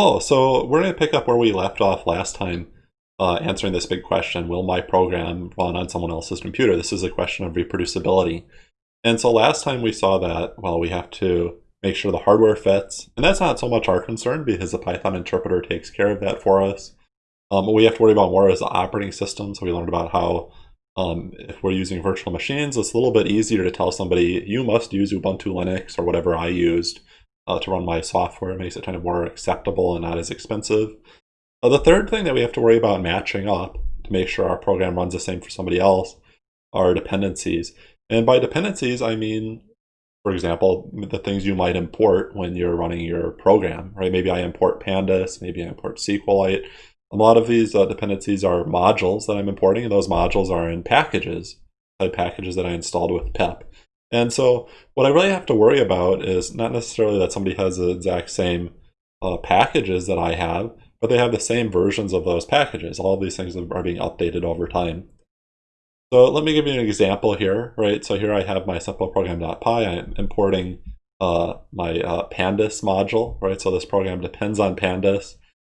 Hello, so we're going to pick up where we left off last time, uh, answering this big question, will my program run on someone else's computer? This is a question of reproducibility. And so last time we saw that, well, we have to make sure the hardware fits, and that's not so much our concern because the Python interpreter takes care of that for us. Um, what we have to worry about more is the operating system, so we learned about how um, if we're using virtual machines, it's a little bit easier to tell somebody, you must use Ubuntu Linux or whatever I used uh, to run my software. It makes it kind of more acceptable and not as expensive. Uh, the third thing that we have to worry about matching up to make sure our program runs the same for somebody else are dependencies. And by dependencies, I mean, for example, the things you might import when you're running your program, right? Maybe I import pandas, maybe I import SQLite. A lot of these uh, dependencies are modules that I'm importing, and those modules are in packages, type packages that I installed with pip. And so what I really have to worry about is not necessarily that somebody has the exact same uh, packages that I have, but they have the same versions of those packages. All these things are being updated over time. So let me give you an example here, right? So here I have my simpleprogram.py. I'm importing uh, my uh, pandas module, right? So this program depends on pandas.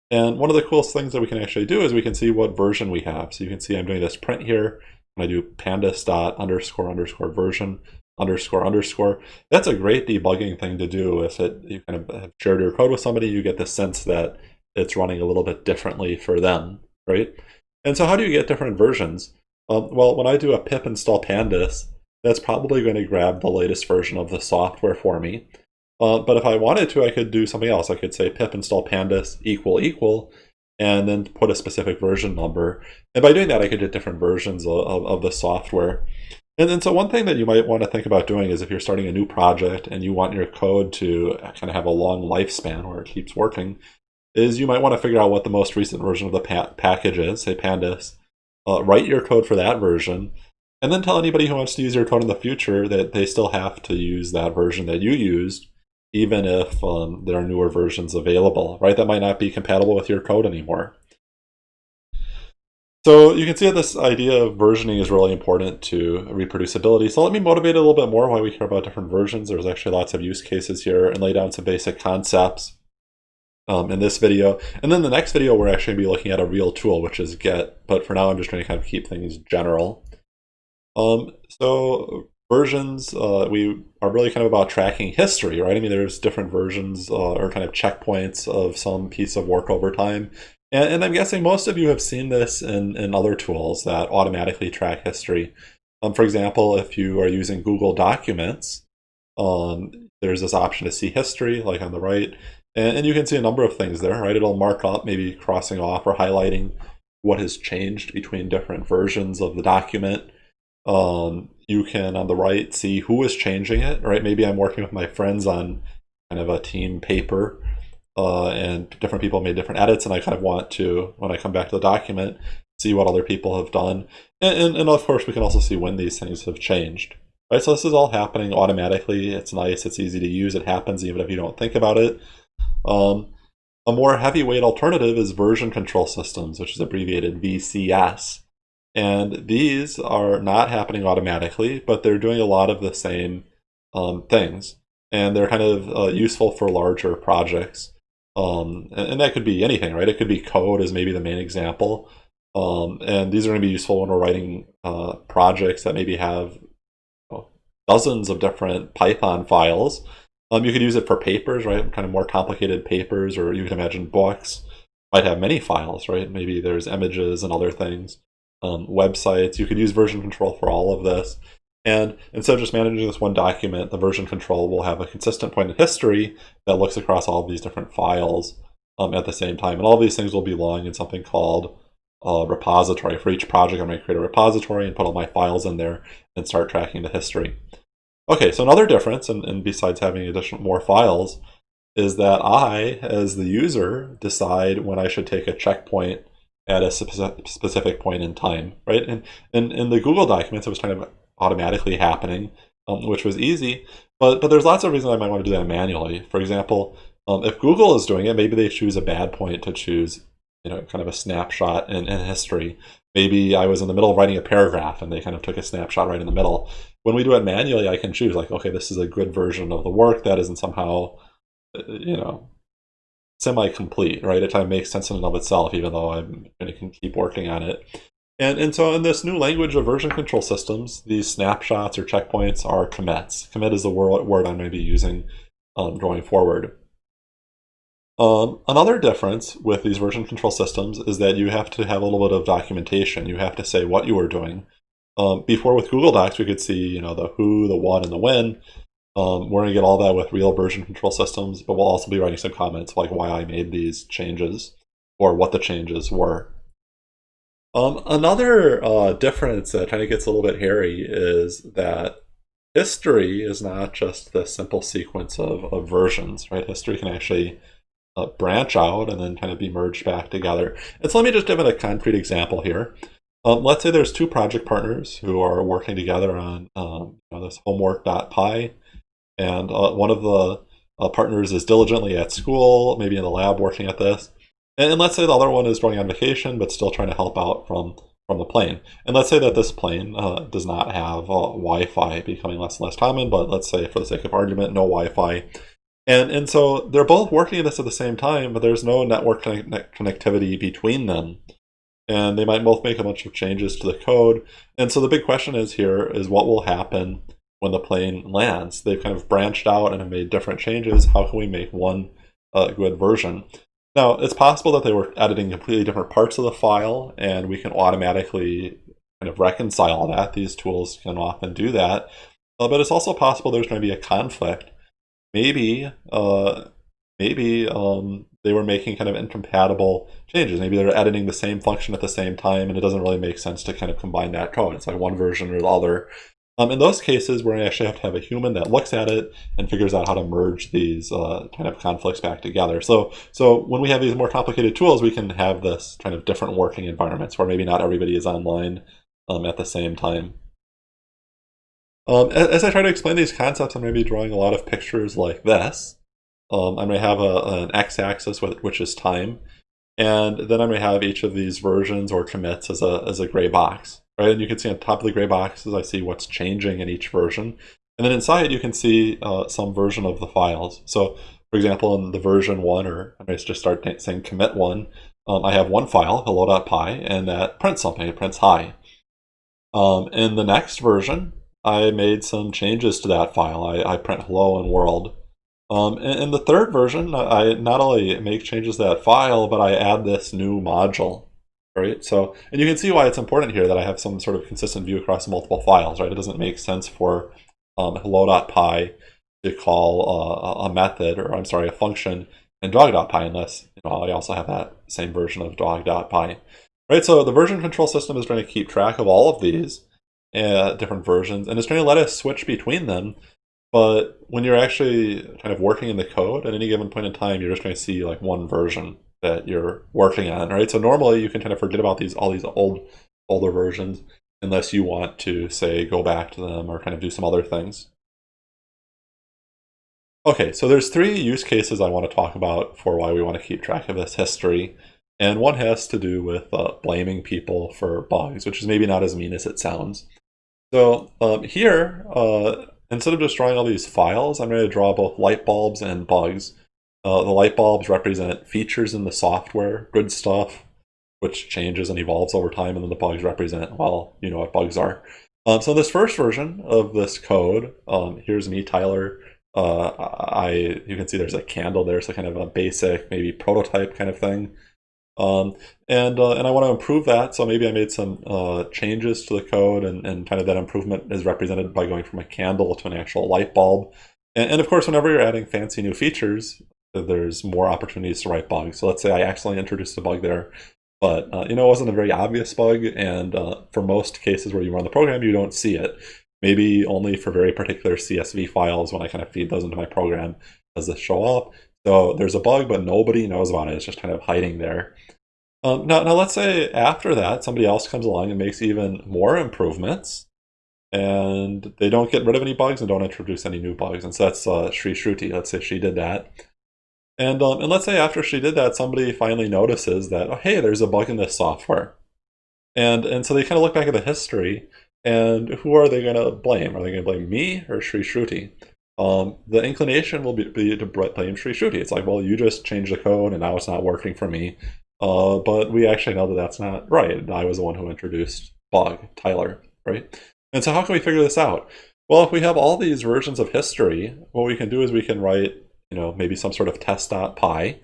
And one of the coolest things that we can actually do is we can see what version we have. So you can see I'm doing this print here. I do pandas dot underscore underscore version underscore underscore. That's a great debugging thing to do. If it you kind of have shared your code with somebody, you get the sense that it's running a little bit differently for them, right? And so how do you get different versions? Um, well, when I do a pip install pandas, that's probably going to grab the latest version of the software for me. Uh, but if I wanted to, I could do something else. I could say pip install pandas equal equal, and then put a specific version number. And by doing that, I could get different versions of, of, of the software. And then so one thing that you might want to think about doing is if you're starting a new project and you want your code to kind of have a long lifespan where it keeps working, is you might want to figure out what the most recent version of the pa package is, say pandas, uh, write your code for that version, and then tell anybody who wants to use your code in the future that they still have to use that version that you used, even if um, there are newer versions available, right? That might not be compatible with your code anymore. So you can see that this idea of versioning is really important to reproducibility. So let me motivate a little bit more why we care about different versions. There's actually lots of use cases here and lay down some basic concepts um, in this video. And then the next video, we're actually going to be looking at a real tool, which is Git. But for now, I'm just going to kind of keep things general. Um, so versions, uh, we are really kind of about tracking history, right? I mean, there's different versions uh, or kind of checkpoints of some piece of work over time. And, and I'm guessing most of you have seen this in, in other tools that automatically track history. Um, for example, if you are using Google Documents, um, there's this option to see history, like on the right, and, and, you can see a number of things there, right? It'll mark up, maybe crossing off or highlighting what has changed between different versions of the document. Um, you can, on the right, see who is changing it, right? Maybe I'm working with my friends on kind of a team paper, uh, and different people made different edits and I kind of want to, when I come back to the document, see what other people have done. And, and, and, of course, we can also see when these things have changed. Right, so this is all happening automatically. It's nice, it's easy to use, it happens even if you don't think about it. Um, a more heavyweight alternative is version control systems, which is abbreviated VCS. And these are not happening automatically, but they're doing a lot of the same um, things. And they're kind of uh, useful for larger projects. Um, and, and, that could be anything, right? It could be code as maybe the main example. Um, and these are going to be useful when we're writing uh, projects that maybe have dozens of different Python files. Um, you could use it for papers, right? Kind of more complicated papers, or you can imagine books might have many files, right? Maybe there's images and other things. Um, websites, you could use version control for all of this. And instead of just managing this one document, the version control will have a consistent point in history that looks across all of these different files um, at the same time. And all these things will be belong in something called a repository. For each project, I'm going to create a repository and put all my files in there and start tracking the history. Okay, so another difference, and, and besides having additional more files, is that I, as the user, decide when I should take a checkpoint at a specific point in time, right? And in, in the Google documents, it was kind of automatically happening, um, which was easy. But but there's lots of reasons I might want to do that manually. For example, um, if Google is doing it, maybe they choose a bad point to choose, you know, kind of a snapshot in, in history. Maybe I was in the middle of writing a paragraph and they kind of took a snapshot right in the middle. When we do it manually, I can choose like, okay, this is a good version of the work that isn't somehow, uh, you know, semi-complete, right? It kind of makes sense in and of itself, even though I'm going to keep working on it. And, and so in this new language of version control systems, these snapshots or checkpoints are commits. Commit is the word, I'm going to be using um, going forward. Um, another difference with these version control systems is that you have to have a little bit of documentation. You have to say what you are doing. Um, before with Google Docs, we could see you know the who, the what, and the when. Um, we're going to get all that with real version control systems, but we'll also be writing some comments like why I made these changes or what the changes were. Um, another uh, difference that kind of gets a little bit hairy is that history is not just the simple sequence of, of versions, right? History can actually uh, branch out and then kind of be merged back together. And so let me just give it a concrete example here. Um, let's say there's two project partners who are working together on um, you know, this homework.py and uh, one of the uh, partners is diligently at school, maybe in the lab working at this. And, and, let's say the other one is going on vacation, but still trying to help out from, from the plane. And let's say that this plane uh, does not have uh, Wi-Fi becoming less and less common, but let's say for the sake of argument, no Wi-Fi. And, and so they're both working on this at the same time, but there's no network connect connectivity between them. And they might both make a bunch of changes to the code. And so the big question is here is what will happen when the plane lands. They've kind of branched out and have made different changes. How can we make one uh, good version? Now, it's possible that they were editing completely different parts of the file, and we can automatically kind of reconcile that. These tools can often do that. Uh, but it's also possible there's going to be a conflict. Maybe, uh, maybe um, they were making kind of incompatible changes. Maybe they're editing the same function at the same time, and it doesn't really make sense to kind of combine that code. It's like one version or the other. Um, in those cases, going to actually have to have a human that looks at it and figures out how to merge these uh, kind of conflicts back together. So, so when we have these more complicated tools, we can have this kind of different working environments where maybe not everybody is online um, at the same time. Um, as I try to explain these concepts, I'm going to be drawing a lot of pictures like this. I'm going to have a, an x-axis, which is time, and then I'm going to have each of these versions or commits as a, as a gray box right? And you can see on top of the gray boxes, I see what's changing in each version. And then inside, you can see uh, some version of the files. So for example, in the version one, or I just start saying commit one, um, I have one file, hello.py, and that prints something, it prints hi. Um, in the next version, I made some changes to that file. I, I print hello and world. Um, in, in the third version, I not only make changes to that file, but I add this new module right? So, and you can see why it's important here that I have some sort of consistent view across multiple files, right? It doesn't make sense for um, hello.py to call uh, a method, or I'm sorry, a function in dog.py unless you know, I also have that same version of dog.py. Right, so the version control system is going to keep track of all of these uh, different versions, and it's going to let us switch between them. But when you're actually kind of working in the code at any given point in time, you're just going to see like one version that you're working on, right? So normally you can kind of forget about these all these old older versions unless you want to say go back to them or kind of do some other things. Okay, so there's three use cases I want to talk about for why we want to keep track of this history. And one has to do with uh, blaming people for bugs, which is maybe not as mean as it sounds. So um, here, uh, instead of just drawing all these files, I'm going to draw both light bulbs and bugs. Uh, the light bulbs represent features in the software, good stuff, which changes and evolves over time, and then the bugs represent, well, you know what bugs are. Um, so this first version of this code, um, here's me, Tyler. Uh, I you can see there's a candle there, so kind of a basic, maybe prototype kind of thing. Um, and uh, and I want to improve that, so maybe I made some uh, changes to the code, and, and kind of that improvement is represented by going from a candle to an actual light bulb. And, and of course, whenever you're adding fancy new features, there's more opportunities to write bugs. So let's say I accidentally introduced a bug there, but uh, you know it wasn't a very obvious bug, and uh, for most cases where you run the program, you don't see it. Maybe only for very particular CSV files when I kind of feed those into my program does this show up. So there's a bug, but nobody knows about it. It's just kind of hiding there. Um, now, now let's say after that, somebody else comes along and makes even more improvements and they don't get rid of any bugs and don't introduce any new bugs. And so that's uh, Sri Shruti. Let's say she did that. And, um, and let's say after she did that, somebody finally notices that, oh, hey, there's a bug in this software. And, and so they kind of look back at the history, and who are they going to blame? Are they going to blame me or Sri Shruti? um, the inclination will be, be to blame Sri Shruti. It's like, well, you just changed the code and now it's not working for me. Uh, but we actually know that that's not right. I was the one who introduced bug, Tyler, right? And so how can we figure this out? Well, if we have all these versions of history, what we can do is we can write, you know, maybe some sort of test.py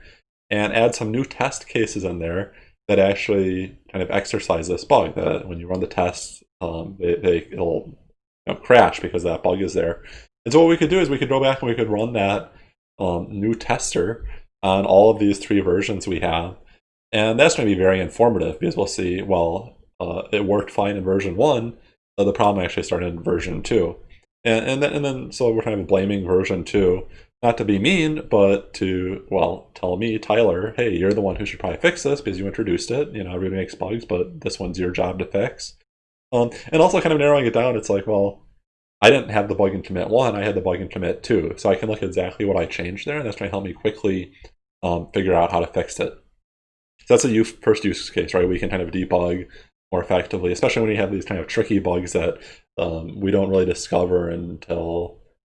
and add some new test cases in there that actually kind of exercise this bug. That when you run the tests, um, they, they, it'll you know, crash because that bug is there. And so what we could do is we could go back and we could run that um, new tester on all of these three versions we have. And that's going to be very informative because we'll see, well, uh, it worked fine in version one, the problem actually started in version two. And, and, then, and then, so we're kind of blaming version two, not to be mean, but to, well, tell me, Tyler, hey, you're the one who should probably fix this because you introduced it. You know, everybody makes bugs, but this one's your job to fix. Um, and also kind of narrowing it down, it's like, well, I didn't have the bug in commit one, I had the bug in commit two. So I can look at exactly what I changed there, and that's going to help me quickly um, figure out how to fix it. So that's a first use case, right? We can kind of debug more effectively, especially when you have these kind of tricky bugs that um, we don't really discover until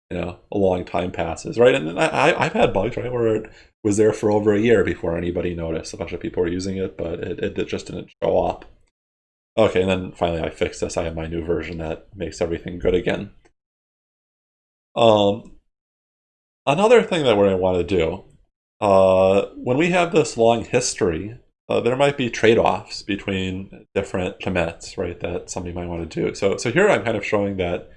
you know a long time passes, right? And I, I've had bugs, right, where it was there for over a year before anybody noticed. A bunch of people were using it, but it, it just didn't show up. Okay, and then finally I fixed this. I have my new version that makes everything good again. Um, another thing that we're going to want to do, uh, when we have this long history, uh, there might be trade-offs between different commits, right, that somebody might want to do. So, so here I'm kind of showing that,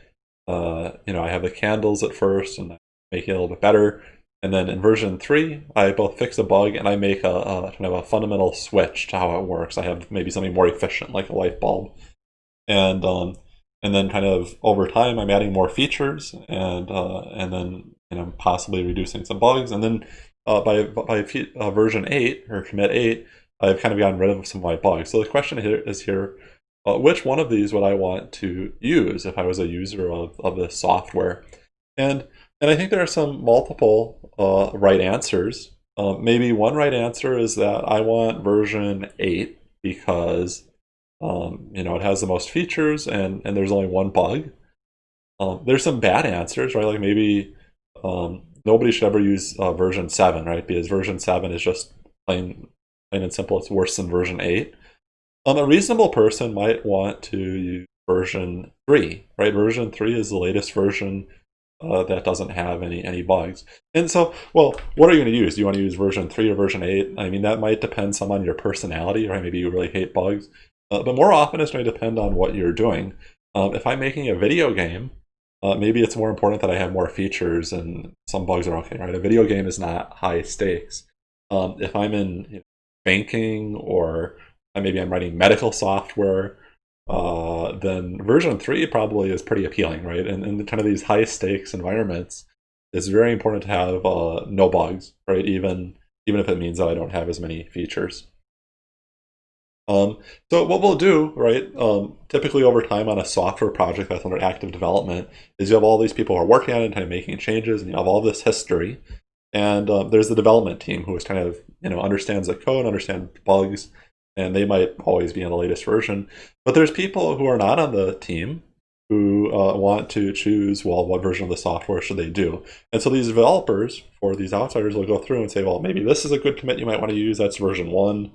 uh, you know, I have the candles at first and I make it a little bit better. And then in version 3, I both fix a bug and I make a, a, kind of a fundamental switch to how it works. I have maybe something more efficient, like a light bulb. And um, and then kind of over time, I'm adding more features and uh, and then you know possibly reducing some bugs. And then uh, by by uh, version 8 or commit 8, I've kind of gotten rid of some my bugs. So the question here is here, uh, which one of these would I want to use if I was a user of, of this software? And and I think there are some multiple uh, right answers. Uh, maybe one right answer is that I want version 8 because um, you know it has the most features and, and there's only one bug. Um, there's some bad answers, right? Like maybe um, nobody should ever use uh, version 7, right? Because version 7 is just plain, plain and simple, it's worse than version 8. Um, a reasonable person might want to use version 3, right? Version 3 is the latest version uh, that doesn't have any any bugs. And so, well, what are you going to use? Do you want to use version 3 or version 8? I mean, that might depend some on your personality, right? Maybe you really hate bugs. Uh, but more often, it's going to depend on what you're doing. Um, if I'm making a video game, uh, maybe it's more important that I have more features and some bugs are okay, right? A video game is not high stakes. Um, if I'm in you know, banking or maybe I'm writing medical software, uh, then version 3 probably is pretty appealing, right? And in kind of these high stakes environments, it's very important to have uh, no bugs, right? Even, even if it means that I don't have as many features. Um, so what we'll do, right, um, typically over time on a software project that's under active development, is you have all these people who are working on it and kind of making changes, and you have all this history. And um, there's the development team who is kind of, you know, understands the code, understands bugs, and they might always be on the latest version. But there's people who are not on the team who uh, want to choose, well, what version of the software should they do? And so these developers, for these outsiders, will go through and say, well, maybe this is a good commit you might want to use. That's version one.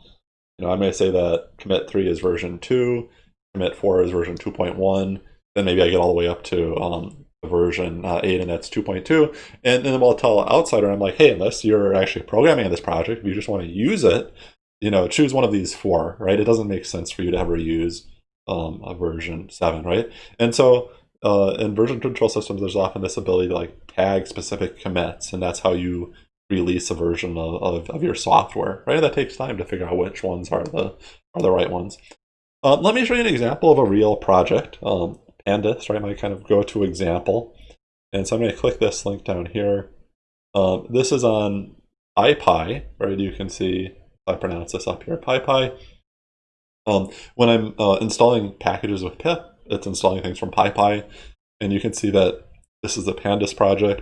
You know, I may say that commit three is version two, commit four is version 2.1. Then maybe I get all the way up to um, version uh, 8 and that's 2.2 and then I'll tell an outsider I'm like hey unless you're actually programming in this project if you just want to use it you know, choose one of these four, right? It doesn't make sense for you to ever use um, a version 7, right? And so uh, in version control systems, there's often this ability to like tag specific commits, and that's how you release a version of, of, of your software, right? That takes time to figure out which ones are the are the right ones. Uh, let me show you an example of a real project. Um, Pandas, right? My kind of go-to example. And so I'm going to click this link down here. Um, this is on PyPI, right? You can see I pronounce this up here, PyPI. Um, when I'm uh, installing packages with pip, it's installing things from PyPI, and you can see that this is the Pandas project.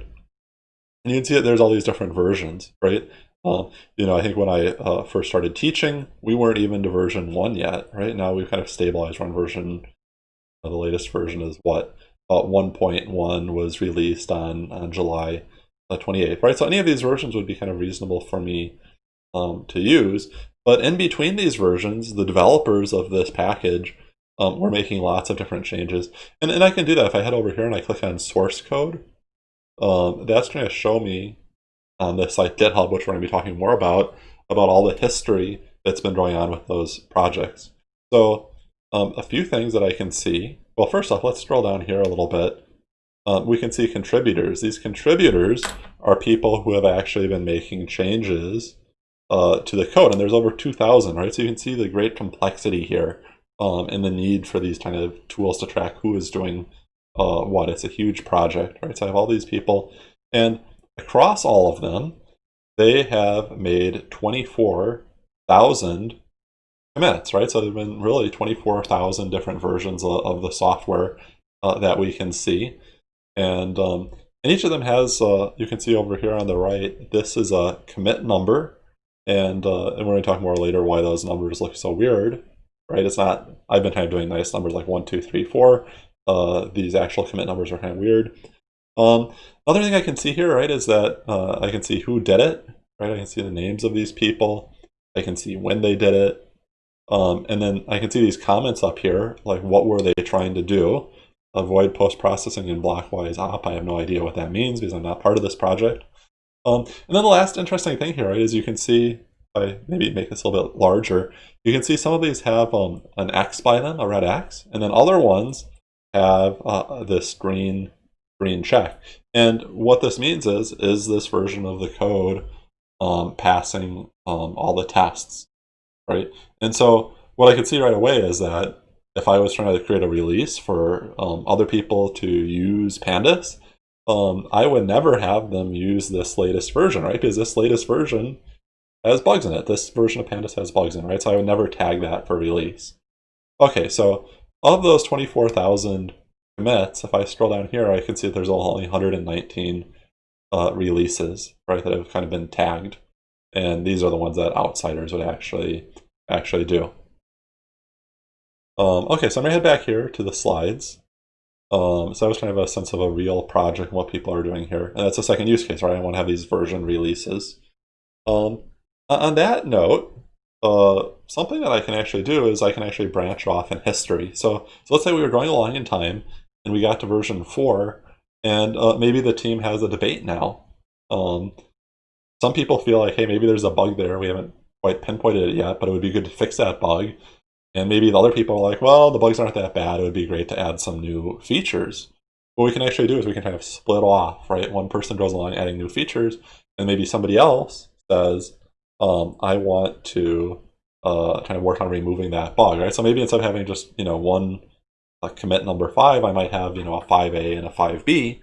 And you can see that there's all these different versions, right? Uh, you know, I think when I uh, first started teaching, we weren't even to version one yet, right? Now we've kind of stabilized on version, uh, the latest version is what? uh, 1.1 was released on, on July 28th, right? So any of these versions would be kind of reasonable for me um, to use. But in between these versions, the developers of this package um, were making lots of different changes. And, and I can do that if I head over here and I click on source code. Um, that's going to show me on this like GitHub, which we're going to be talking more about, about all the history that's been going on with those projects. So um, a few things that I can see. Well, first off, let's scroll down here a little bit. Um, we can see contributors. These contributors are people who have actually been making changes uh, to the code, and there's over 2,000, right? So you can see the great complexity here um, and the need for these kind of tools to track who is doing uh, what. It's a huge project, right? So I have all these people, and across all of them, they have made 24,000 commits, right? So there have been really 24,000 different versions of, of the software uh, that we can see. And, um, and each of them has, uh, you can see over here on the right, this is a commit number. And, uh, and we're going to talk more later why those numbers look so weird, right? It's not, I've been kind of doing nice numbers like one, two, three, four. Uh, these actual commit numbers are kind of weird. Um, other thing I can see here, right, is that uh, I can see who did it, right? I can see the names of these people. I can see when they did it. Um, and then I can see these comments up here, like what were they trying to do? Avoid post-processing in blockwise op. I have no idea what that means because I'm not part of this project. Um, and then the last interesting thing here, right, is you can see, if I maybe make this a little bit larger, you can see some of these have um, an X by them, a red X, and then other ones have uh, this green green check. And what this means is, is this version of the code um, passing um, all the tests, right? And so what I could see right away is that if I was trying to create a release for um, other people to use Pandas, um, I would never have them use this latest version, right? Because this latest version has bugs in it. This version of Pandas has bugs in it, right? So I would never tag that for release. Okay, so of those 24,000 commits, if I scroll down here, I can see that there's only 119 uh, releases, right, that have kind of been tagged. And these are the ones that outsiders would actually actually do. Um, okay, so I'm gonna head back here to the slides. Um, so I was to have a sense of a real project and what people are doing here. And that's a second use case, right? I want to have these version releases. Um, on that note, uh, something that I can actually do is I can actually branch off in history. So, so let's say we were going along in time and we got to version 4 and uh, maybe the team has a debate now. Um, some people feel like, hey, maybe there's a bug there. We haven't quite pinpointed it yet, but it would be good to fix that bug. And maybe the other people are like, well, the bugs aren't that bad. It would be great to add some new features. What we can actually do is we can kind of split off, right? One person goes along adding new features, and maybe somebody else says, um, I want to uh, kind of work on removing that bug, right? So maybe instead of having just, you know, one commit number five, I might have, you know, a 5A and a 5B.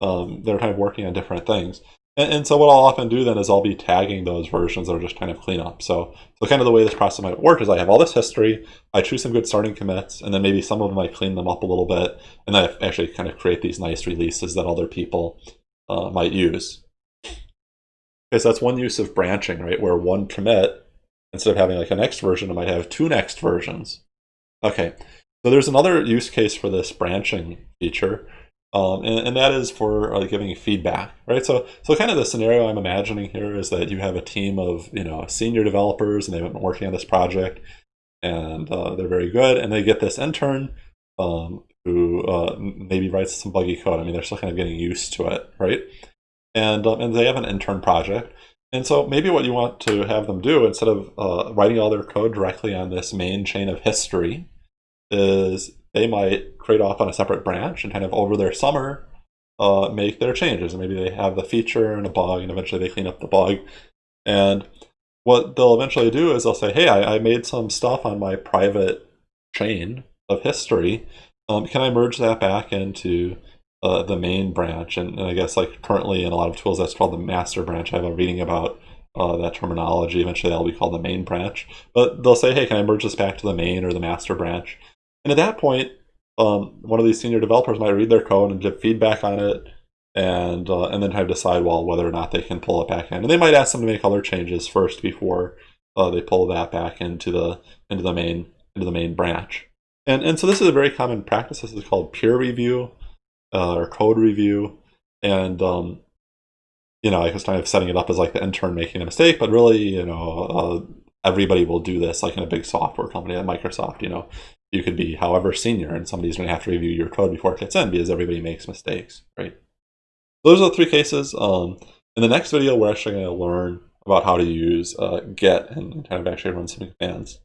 Um, they're kind of working on different things. And, and, so what I'll often do then is I'll be tagging those versions that are just kind of clean up. So, so kind of the way this process might work is I have all this history, I choose some good starting commits, and then maybe some of them I clean them up a little bit, and I actually kind of create these nice releases that other people uh, might use. Okay, so that's one use of branching, right? Where one commit, instead of having like a next version, it might have two next versions. Okay, so there's another use case for this branching feature, um, and, and, that is for uh, giving feedback, right? So, so kind of the scenario I'm imagining here is that you have a team of you know senior developers, and they've been working on this project, and uh, they're very good, and they get this intern um, who uh, maybe writes some buggy code. I mean, they're still kind of getting used to it, right? And um, and they have an intern project, and so maybe what you want to have them do instead of uh, writing all their code directly on this main chain of history is they might create off on a separate branch and kind of over their summer uh, make their changes. And maybe they have the feature and a bug, and eventually they clean up the bug. And what they'll eventually do is they'll say, hey, I, I made some stuff on my private chain of history. Um, can I merge that back into uh, the main branch? And, and, I guess like currently in a lot of tools, that's called the master branch. I have a reading about uh, that terminology. Eventually that'll be called the main branch. But they'll say, hey, can I merge this back to the main or the master branch? And at that point, um, one of these senior developers might read their code and give feedback on it, and uh, and then try to decide well whether or not they can pull it back in. And they might ask them to make other changes first before uh, they pull that back into the into the main into the main branch. And and so this is a very common practice. This is called peer review. uh, or code review, and um, you know, I was kind of setting it up as like the intern making a mistake, but really, you know, uh, everybody will do this, like in a big software company like Microsoft. You know, you could be however senior, and somebody's going to have to review your code before it gets in because everybody makes mistakes, right? Those are the three cases. Um, in the next video, we're actually going to learn about how to use uh, Git and kind of actually run some commands.